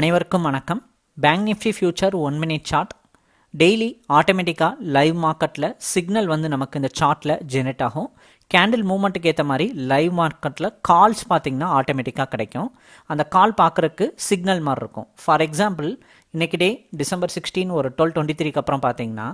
அனைவருக்கும் வணக்கம். Bank nifty future one minute chart daily ஆட்டோமேட்டிக்காக லைவ் மார்க்கெட்டில் சிக்னல் வந்து நமக்கு இந்த சார்ட்டில் ஜெனரேட் ஆகும். கேண்டில் மூமெண்ட்டுக்கு ஏற்ற மாதிரி லைவ் மார்க்கெட்டில் கால்ஸ் பார்த்தீங்கன்னா ஆட்டோமேட்டிக்காக கிடைக்கும். அந்த கால் பார்க்குறக்கு சிக்னல் மாதிரி இருக்கும். ஃபார் எக்ஸாம்பிள் இன்றைக்கி டே டிசம்பர் சிக்ஸ்டீன் ஒரு டுவெல் டுவெண்ட்டி த்ரீக்கு அப்புறம் பார்த்தீங்கன்னா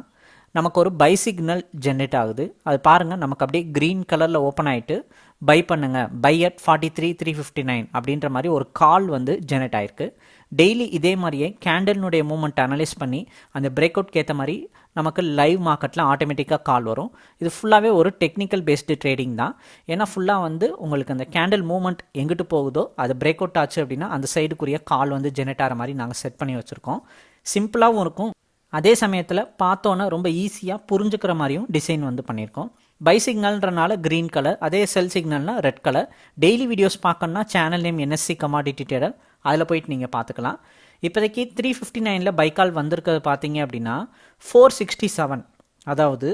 நமக்கு ஒரு பை சிக்னல் ஜென்ரேட் ஆகுது. அது பாருங்கள் நமக்கு அப்படியே க்ரீன் கலரில் ஓப்பன் ஆகிட்டு பை பண்ணுங்கள் buy at forty three three fifty nine அப்படின்ற மாதிரி ஒரு கால் வந்து ஜென்ரேட் ஆயிருக்கு. டெய்லி இதே மாதிரியே கேண்டலினுடைய மூமெண்ட் அனலைஸ் பண்ணி அந்த பிரேக் அவுட்க்கு ஏற்ற மாதிரி நமக்கு லைவ் மார்க்கெட்டில் ஆட்டோமேட்டிக்காக கால் வரும். இது ஃபுல்லாகவே ஒரு டெக்னிக்கல் பேஸ்டு ட்ரேடிங் தான். ஏன்னா ஃபுல்லாக வந்து உங்களுக்கு அந்த கேண்டில் மூமெண்ட் எங்கிட்டு போகுதோ அது பிரேக் அவுட் ஆச்சு அப்படின்னா அந்த சைடுக்குரிய கால் வந்து ஜெனரேட் ஆகிற மாதிரி நாங்கள் செட் பண்ணி வச்சுருக்கோம். சிம்பிளாகவும் இருக்கும் அதே சமயத்தில் பார்த்தோன்னே ரொம்ப ஈஸியாக புரிஞ்சுக்கிற மாதிரியும் டிசைன் வந்து பண்ணியிருக்கோம். பை சிக்னல்ன்றனால க்ரீன் கலர் அதே செல் சிக்னல்னால் ரெட் கலர் டெய்லி வீடியோஸ் பார்க்கணுன்னா channel name NSC commodity trader அதில் போயிட்டு நீங்கள் பார்த்துக்கலாம். இப்போதைக்கு த்ரீ ஃபிஃப்டி நைனில் பைக்கால் வந்திருக்கிறது பார்த்தீங்க அப்படின்னா ஃபோர் சிக்ஸ்டி செவன் அதாவது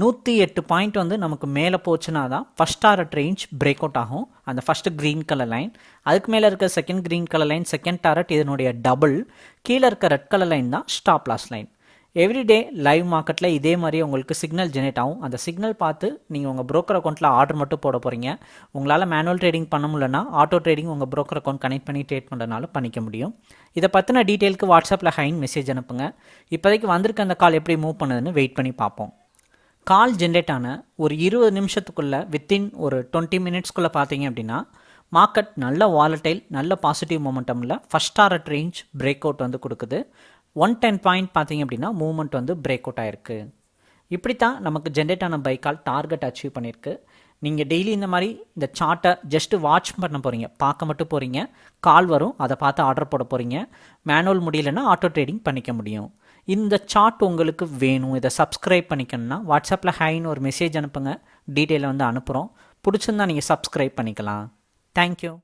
நூற்றி எட்டு பாயிண்ட் வந்து நமக்கு மேலே போச்சுன்னா தான் first target range break out ஆகும். அந்த ஃபஸ்ட்டு க்ரீன் கலர் லைன் அதுக்கு மேலே இருக்க second green colour line second target இதனுடைய டபுள் கீழே இருக்க ரெட் கலர் லைன் தான் stop loss line everyday live மார்க்கெட்டில் இதே மாதிரி உங்களுக்கு சிக்னல் ஜெனரேட் ஆகும். அந்த சிக்னல் பார்த்து நீங்கள் உங்கள் ப்ரோக்கர் அக்கௌண்ட்டில் ஆர்டர் மட்டும் போட போகிறீங்க உங்களால் மேனுவல் ட்ரேடிங் பண்ண முடியலன்னா ஆட்டோ ட்ரேடிங் உங்கள் ப்ரோக்கர் அக்கௌண்ட் கனெக்ட் பண்ணி ட்ரேட் பண்ணுறதுனால பண்ணிக்க முடியும். இதை பற்றின டீட்டெயிலுக்கு வாட்ஸ்அப்பில் ஹைன் மெசேஜ் அனுப்புங்க. இப்போதைக்கு வந்திருக்க அந்த கால் எப்படி மூவ் பண்ணுதுன்னு வெயிட் பண்ணி பார்ப்போம். கால் ஜென்ரேட் ஆன ஒரு இருபது நிமிஷத்துக்குள்ளே வித்தின் ஒரு டுவெண்ட்டி மினிட்ஸ்க்குள்ளே பார்த்தீங்க அப்படின்னா மார்க்கெட் நல்ல வாலட்டைல் நல்ல positive மொமெண்டமில் first target range break out வந்து கொடுக்குது. ஒன் டென் பாயிண்ட் பார்த்தீங்க அப்படின்னா மூவ்மெண்ட் வந்து பிரேக் அவுட் ஆயிருக்கு. இப்படி தான் நமக்கு ஜென்ரேட் ஆன பைக்கால் டார்கெட் அச்சீவ் பண்ணியிருக்கு. நீங்கள் டெய்லி இந்த மாதிரி இந்த சார்ட்டை ஜஸ்ட்டு வாட்ச் பண்ண போகிறீங்க பார்க்க மட்டும் போகிறீங்க கால் வரும். அதை பார்த்து ஆர்டர் போட போகிறீங்க மேனுவல் முடியலைன்னா ஆட்டோ ட்ரேடிங் பண்ணிக்க முடியும். இந்த சார்ட் உங்களுக்கு வேணும். இதை சப்ஸ்கிரைப் பண்ணிக்கணும்னா வாட்ஸ்அப்பில் ஹைன்னு ஒரு மெசேஜ் அனுப்புங்க. டீட்டெயிலை வந்து அனுப்புகிறோம் பிடிச்சிருந்தா நீங்கள் சப்ஸ்கிரைப் பண்ணிக்கலாம். தேங்க்யூ